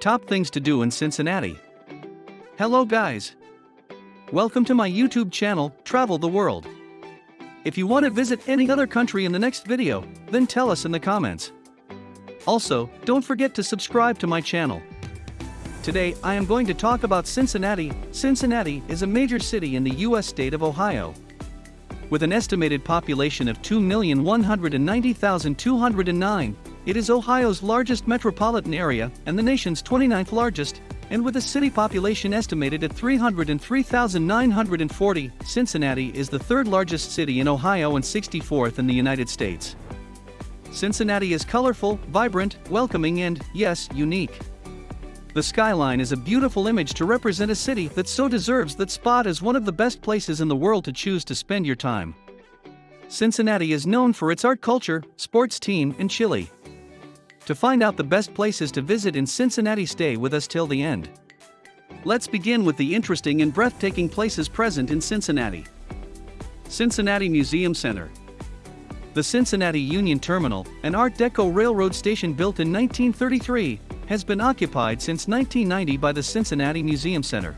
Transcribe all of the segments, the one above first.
Top things to do in Cincinnati. Hello guys. Welcome to my YouTube channel, Travel the World. If you want to visit any other country in the next video, then tell us in the comments. Also, don't forget to subscribe to my channel. Today, I am going to talk about Cincinnati. Cincinnati is a major city in the U.S. state of Ohio. With an estimated population of 2,190,209, it is Ohio's largest metropolitan area and the nation's 29th largest, and with a city population estimated at 303,940, Cincinnati is the third largest city in Ohio and 64th in the United States. Cincinnati is colorful, vibrant, welcoming and, yes, unique. The skyline is a beautiful image to represent a city that so deserves that spot as one of the best places in the world to choose to spend your time. Cincinnati is known for its art culture, sports team, and chili. To find out the best places to visit in Cincinnati, stay with us till the end. Let's begin with the interesting and breathtaking places present in Cincinnati. Cincinnati Museum Center. The Cincinnati Union Terminal, an Art Deco railroad station built in 1933, has been occupied since 1990 by the Cincinnati Museum Center.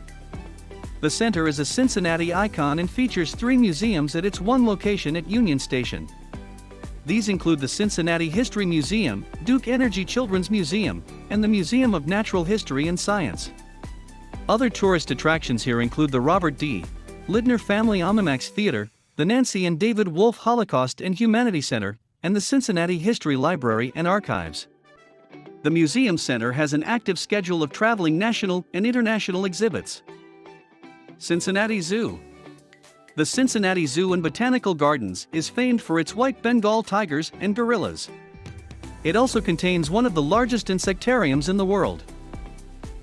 The center is a Cincinnati icon and features three museums at its one location at Union Station. These include the Cincinnati History Museum, Duke Energy Children's Museum, and the Museum of Natural History and Science. Other tourist attractions here include the Robert D. Lindner Family Omnimax Theater, the Nancy and David Wolf Holocaust and Humanity Center, and the Cincinnati History Library and Archives. The Museum Center has an active schedule of traveling national and international exhibits. Cincinnati Zoo The Cincinnati Zoo and Botanical Gardens is famed for its white Bengal tigers and gorillas. It also contains one of the largest insectariums in the world.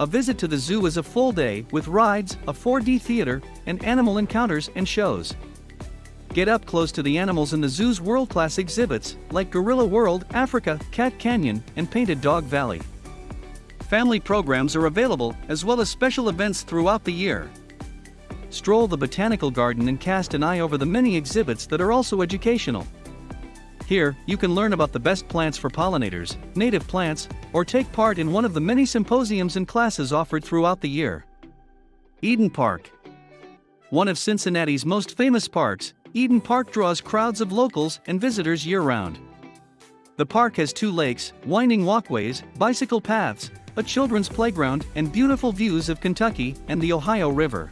A visit to the zoo is a full day with rides, a 4D theater, and animal encounters and shows. Get up close to the animals in the zoo's world-class exhibits, like Gorilla World, Africa, Cat Canyon, and Painted Dog Valley. Family programs are available, as well as special events throughout the year. Stroll the botanical garden and cast an eye over the many exhibits that are also educational. Here, you can learn about the best plants for pollinators, native plants, or take part in one of the many symposiums and classes offered throughout the year. Eden Park One of Cincinnati's most famous parks, Eden Park draws crowds of locals and visitors year-round. The park has two lakes, winding walkways, bicycle paths, a children's playground, and beautiful views of Kentucky and the Ohio River.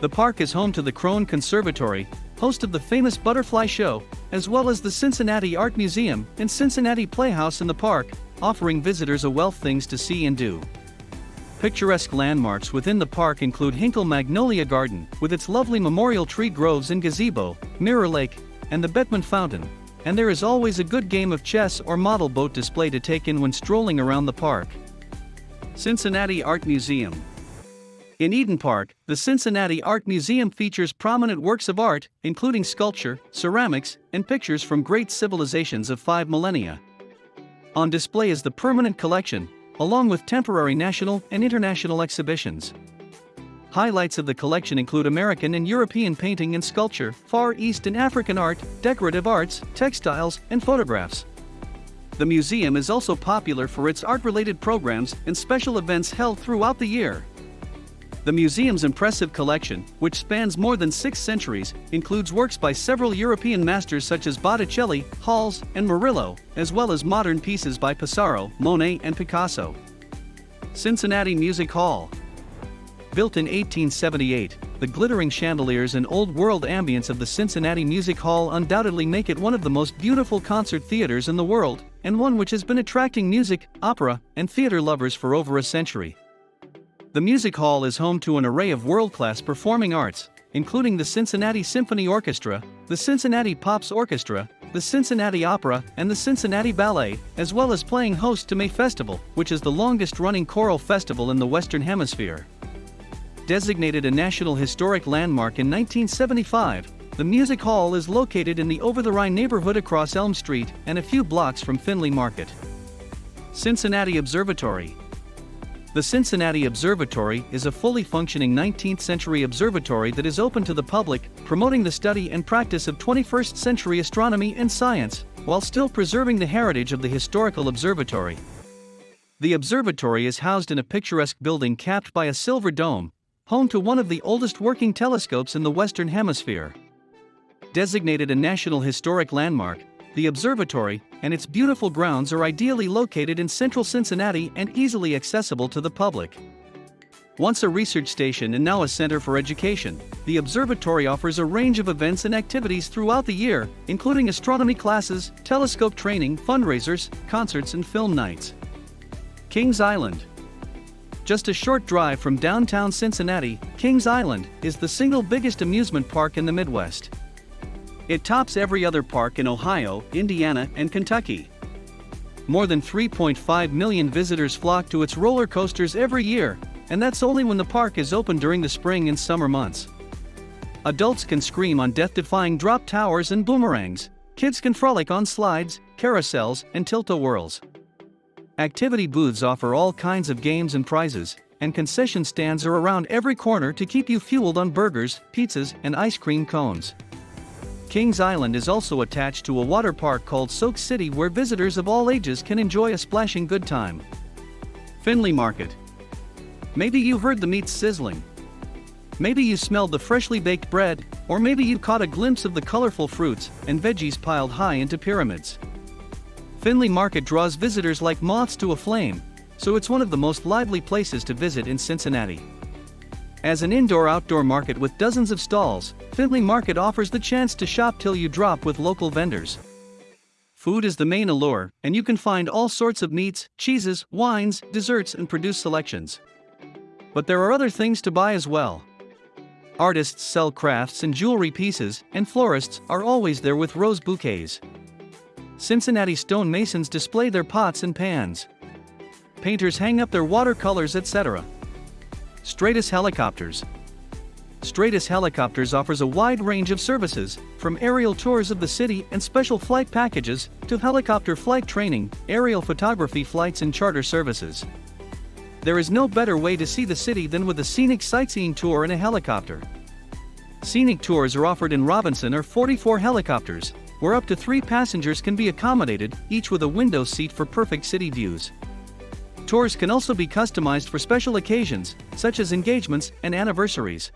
The park is home to the Krohn Conservatory, host of the famous Butterfly Show, as well as the Cincinnati Art Museum and Cincinnati Playhouse in the park, offering visitors a wealth things to see and do. Picturesque landmarks within the park include Hinkle Magnolia Garden, with its lovely memorial tree groves and gazebo, Mirror Lake, and the Beckman Fountain. And there is always a good game of chess or model boat display to take in when strolling around the park. Cincinnati Art Museum In Eden Park, the Cincinnati Art Museum features prominent works of art, including sculpture, ceramics, and pictures from great civilizations of five millennia. On display is the permanent collection, along with temporary national and international exhibitions. Highlights of the collection include American and European painting and sculpture, Far East and African art, decorative arts, textiles, and photographs. The museum is also popular for its art-related programs and special events held throughout the year. The museum's impressive collection, which spans more than six centuries, includes works by several European masters such as Botticelli, Hals, and Murillo, as well as modern pieces by Pissarro, Monet, and Picasso. Cincinnati Music Hall Built in 1878, the glittering chandeliers and old-world ambience of the Cincinnati Music Hall undoubtedly make it one of the most beautiful concert theaters in the world, and one which has been attracting music, opera, and theater lovers for over a century. The Music Hall is home to an array of world-class performing arts, including the Cincinnati Symphony Orchestra, the Cincinnati Pops Orchestra, the Cincinnati Opera, and the Cincinnati Ballet, as well as playing host to May Festival, which is the longest-running choral festival in the Western Hemisphere. Designated a National Historic Landmark in 1975, the Music Hall is located in the Over-the-Rhine neighborhood across Elm Street and a few blocks from Findlay Market. Cincinnati Observatory the Cincinnati Observatory is a fully functioning 19th century observatory that is open to the public, promoting the study and practice of 21st century astronomy and science, while still preserving the heritage of the historical observatory. The observatory is housed in a picturesque building capped by a silver dome, home to one of the oldest working telescopes in the Western Hemisphere. Designated a National Historic Landmark, the observatory and its beautiful grounds are ideally located in central Cincinnati and easily accessible to the public. Once a research station and now a center for education, the observatory offers a range of events and activities throughout the year, including astronomy classes, telescope training, fundraisers, concerts, and film nights. Kings Island Just a short drive from downtown Cincinnati, Kings Island is the single biggest amusement park in the Midwest. It tops every other park in Ohio, Indiana, and Kentucky. More than 3.5 million visitors flock to its roller coasters every year, and that's only when the park is open during the spring and summer months. Adults can scream on death defying drop towers and boomerangs, kids can frolic on slides, carousels, and tilt-a-whirls. Activity booths offer all kinds of games and prizes, and concession stands are around every corner to keep you fueled on burgers, pizzas, and ice cream cones. Kings Island is also attached to a water park called Soak City where visitors of all ages can enjoy a splashing good time. Findlay Market. Maybe you heard the meat sizzling. Maybe you smelled the freshly baked bread, or maybe you caught a glimpse of the colorful fruits and veggies piled high into pyramids. Findlay Market draws visitors like moths to a flame, so it's one of the most lively places to visit in Cincinnati. As an indoor-outdoor market with dozens of stalls, Findlay Market offers the chance to shop till you drop with local vendors. Food is the main allure, and you can find all sorts of meats, cheeses, wines, desserts, and produce selections. But there are other things to buy as well. Artists sell crafts and jewelry pieces, and florists are always there with rose bouquets. Cincinnati stonemasons display their pots and pans. Painters hang up their watercolors, etc. Stratus Helicopters Stratus Helicopters offers a wide range of services, from aerial tours of the city and special flight packages, to helicopter flight training, aerial photography flights and charter services. There is no better way to see the city than with a scenic sightseeing tour in a helicopter. Scenic tours are offered in Robinson R44 helicopters, where up to three passengers can be accommodated, each with a window seat for perfect city views. Tours can also be customized for special occasions, such as engagements and anniversaries.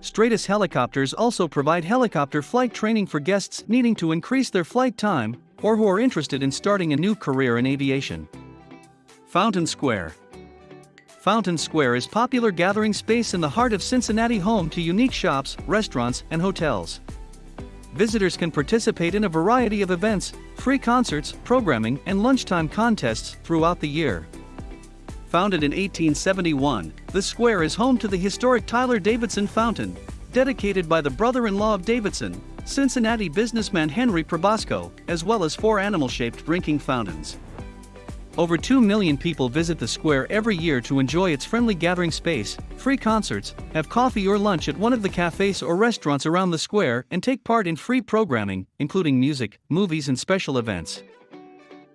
Stratus helicopters also provide helicopter flight training for guests needing to increase their flight time or who are interested in starting a new career in aviation. Fountain Square Fountain Square is popular gathering space in the heart of Cincinnati home to unique shops, restaurants, and hotels. Visitors can participate in a variety of events, free concerts, programming, and lunchtime contests throughout the year. Founded in 1871, the square is home to the historic Tyler Davidson Fountain, dedicated by the brother-in-law of Davidson, Cincinnati businessman Henry Probasco, as well as four animal-shaped drinking fountains. Over 2 million people visit the square every year to enjoy its friendly gathering space, free concerts, have coffee or lunch at one of the cafes or restaurants around the square, and take part in free programming, including music, movies, and special events.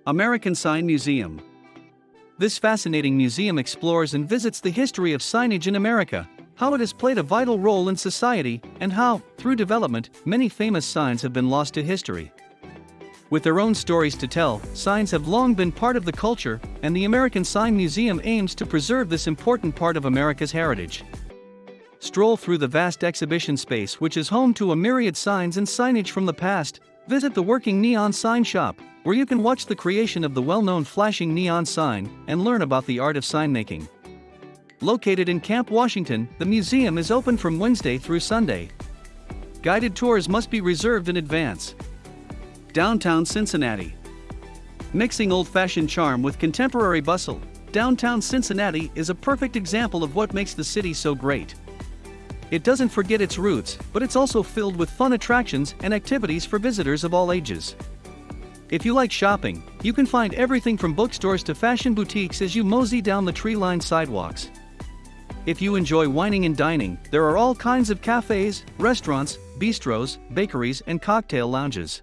American Sign Museum this fascinating museum explores and visits the history of signage in America, how it has played a vital role in society, and how, through development, many famous signs have been lost to history. With their own stories to tell, signs have long been part of the culture, and the American Sign Museum aims to preserve this important part of America's heritage. Stroll through the vast exhibition space, which is home to a myriad signs and signage from the past. Visit the working neon sign shop, where you can watch the creation of the well-known flashing neon sign and learn about the art of sign making. Located in Camp Washington, the museum is open from Wednesday through Sunday. Guided tours must be reserved in advance. Downtown Cincinnati. Mixing old-fashioned charm with contemporary bustle, downtown Cincinnati is a perfect example of what makes the city so great. It doesn't forget its roots, but it's also filled with fun attractions and activities for visitors of all ages. If you like shopping, you can find everything from bookstores to fashion boutiques as you mosey down the tree-lined sidewalks. If you enjoy wining and dining, there are all kinds of cafes, restaurants, bistros, bakeries, and cocktail lounges.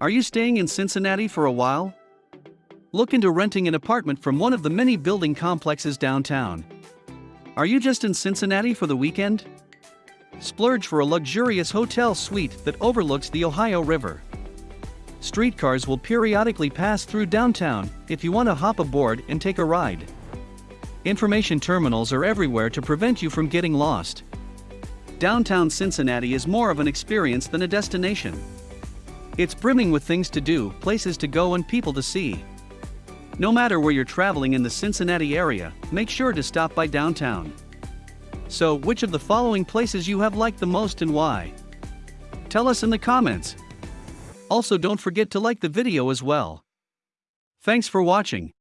Are you staying in Cincinnati for a while? Look into renting an apartment from one of the many building complexes downtown. Are you just in Cincinnati for the weekend? Splurge for a luxurious hotel suite that overlooks the Ohio River. Streetcars will periodically pass through downtown if you want to hop aboard and take a ride. Information terminals are everywhere to prevent you from getting lost. Downtown Cincinnati is more of an experience than a destination. It's brimming with things to do, places to go, and people to see. No matter where you're traveling in the Cincinnati area, make sure to stop by downtown. So, which of the following places you have liked the most and why? Tell us in the comments. Also don't forget to like the video as well. Thanks for watching.